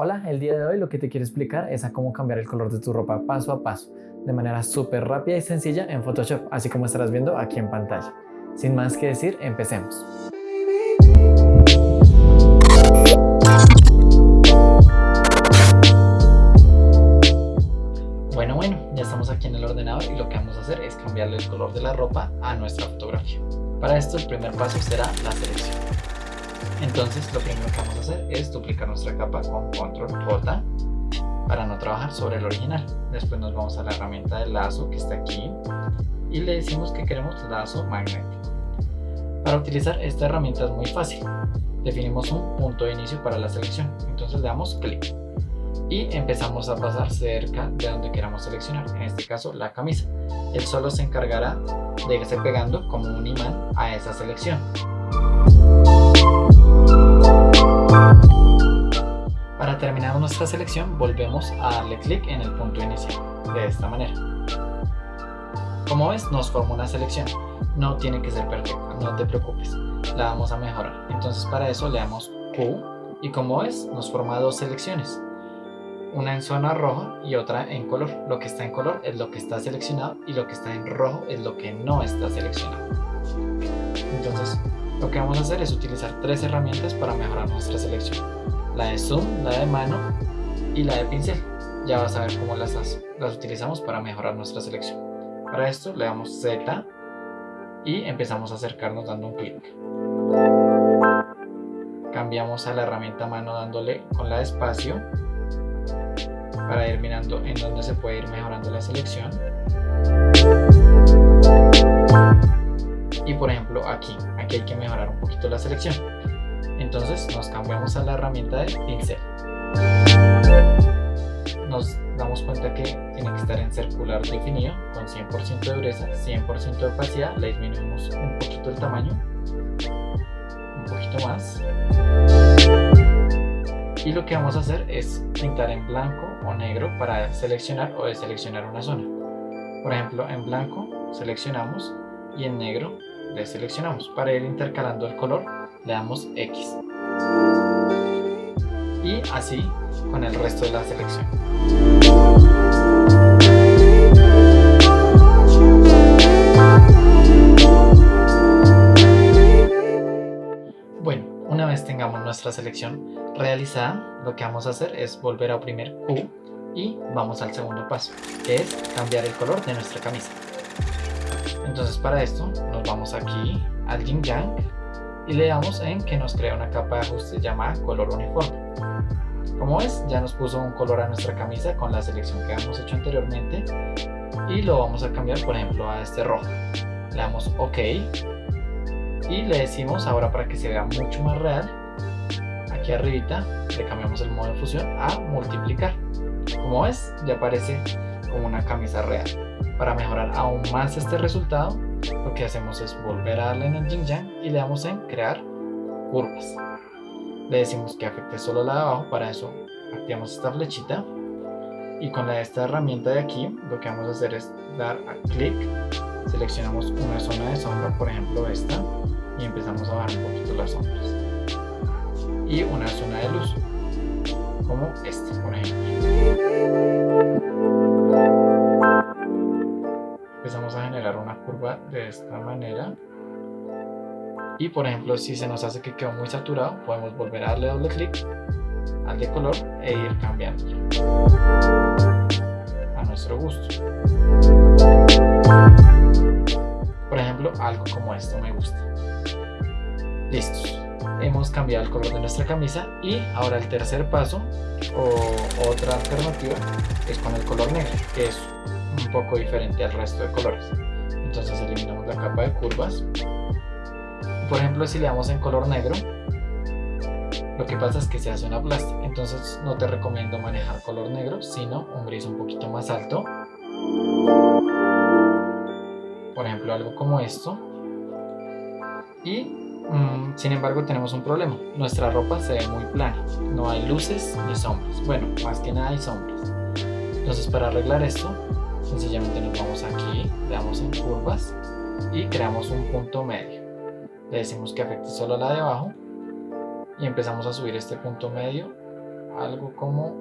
Hola, el día de hoy lo que te quiero explicar es a cómo cambiar el color de tu ropa paso a paso, de manera súper rápida y sencilla en Photoshop, así como estarás viendo aquí en pantalla. Sin más que decir, empecemos. Bueno, bueno, ya estamos aquí en el ordenador y lo que vamos a hacer es cambiarle el color de la ropa a nuestra fotografía. Para esto el primer paso será la selección. Entonces lo primero que vamos a hacer es duplicar nuestra capa con control J para no trabajar sobre el original. Después nos vamos a la herramienta de lazo que está aquí y le decimos que queremos lazo magnético. Para utilizar esta herramienta es muy fácil. Definimos un punto de inicio para la selección. Entonces le damos clic y empezamos a pasar cerca de donde queramos seleccionar, en este caso la camisa. Él solo se encargará de irse pegando como un imán a esa selección. Para terminar nuestra selección volvemos a darle clic en el punto inicial, de esta manera. Como ves nos forma una selección, no tiene que ser perfecta, no te preocupes, la vamos a mejorar. Entonces para eso le damos Q y como ves nos forma dos selecciones, una en zona roja y otra en color. Lo que está en color es lo que está seleccionado y lo que está en rojo es lo que no está seleccionado. Entonces lo que vamos a hacer es utilizar tres herramientas para mejorar nuestra selección la de zoom, la de mano y la de pincel. Ya vas a ver cómo las, utilizamos para mejorar nuestra selección. Para esto le damos Z y empezamos a acercarnos dando un clic. Cambiamos a la herramienta mano dándole con la de espacio para ir mirando en dónde se puede ir mejorando la selección. Y por ejemplo aquí, aquí hay que mejorar un poquito la selección entonces nos cambiamos a la herramienta de pincel. Nos damos cuenta que tiene que estar en circular definido con 100% de dureza, 100% de opacidad, le disminuimos un poquito el tamaño, un poquito más. Y lo que vamos a hacer es pintar en blanco o negro para seleccionar o deseleccionar una zona. Por ejemplo, en blanco seleccionamos y en negro deseleccionamos para ir intercalando el color le damos X. Y así con el resto de la selección. Bueno, una vez tengamos nuestra selección realizada, lo que vamos a hacer es volver a oprimir Q y vamos al segundo paso, que es cambiar el color de nuestra camisa. Entonces para esto nos vamos aquí al Yin Yang y le damos en que nos crea una capa de ajuste llamada color uniforme. Como ves, ya nos puso un color a nuestra camisa con la selección que habíamos hecho anteriormente y lo vamos a cambiar por ejemplo a este rojo. Le damos OK y le decimos ahora para que se vea mucho más real, aquí arribita le cambiamos el modo de fusión a multiplicar. Como ves, ya aparece como una camisa real. Para mejorar aún más este resultado, lo que hacemos es volver a darle en el yin yang y le damos en crear curvas. Le decimos que afecte solo la de abajo para eso activamos esta flechita y con la, esta herramienta de aquí lo que vamos a hacer es dar a clic seleccionamos una zona de sombra por ejemplo esta y empezamos a bajar un poquito las sombras. Y una zona de luz como esta por ejemplo empezamos a generar una curva de esta manera. Y por ejemplo si se nos hace que quedó muy saturado podemos volver a darle doble clic al de color e ir cambiando a nuestro gusto. Por ejemplo algo como esto me gusta. Listos hemos cambiado el color de nuestra camisa y ahora el tercer paso o otra alternativa es con el color negro que es un poco diferente al resto de colores. Entonces eliminamos la capa de curvas. Por ejemplo si le damos en color negro lo que pasa es que se hace una plástica entonces no te recomiendo manejar color negro sino un gris un poquito más alto. Por ejemplo algo como esto. Y mm, sin embargo tenemos un problema. Nuestra ropa se ve muy plana. No hay luces ni sombras. Bueno más que nada hay sombras. Entonces para arreglar esto sencillamente nos vamos aquí, le damos en curvas y creamos un punto medio. Le decimos que afecte solo la de abajo y empezamos a subir este punto medio algo como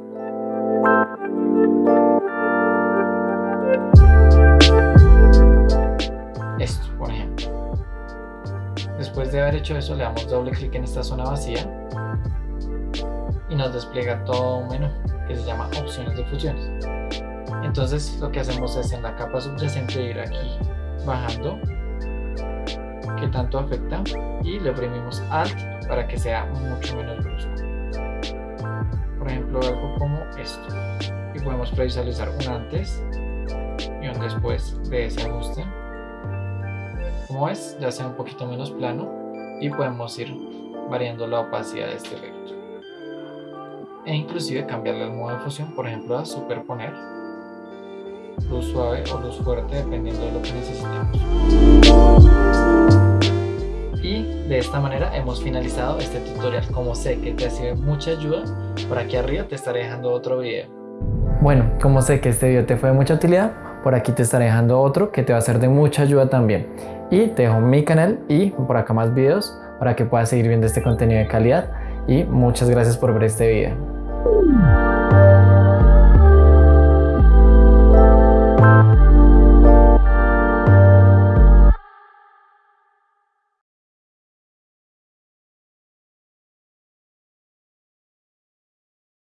esto, por ejemplo. Después de haber hecho eso, le damos doble clic en esta zona vacía y nos despliega todo un menú que se llama opciones de fusiones. Entonces lo que hacemos es en la capa subyacente ir aquí bajando que tanto afecta y le oprimimos Alt para que sea mucho menos brusco. Por ejemplo algo como esto y podemos previsualizar un antes y un después de ese ajuste. Como es, ya sea un poquito menos plano y podemos ir variando la opacidad de este efecto e inclusive cambiarle el modo de fusión, por ejemplo a superponer luz suave o luz fuerte dependiendo de lo que necesitemos. Y de esta manera hemos finalizado este tutorial. Como sé que te ha sido mucha ayuda, por aquí arriba te estaré dejando otro video. Bueno, como sé que este video te fue de mucha utilidad, por aquí te estaré dejando otro que te va a ser de mucha ayuda también. Y te dejo mi canal y por acá más videos para que puedas seguir viendo este contenido de calidad. Y muchas gracias por ver este video.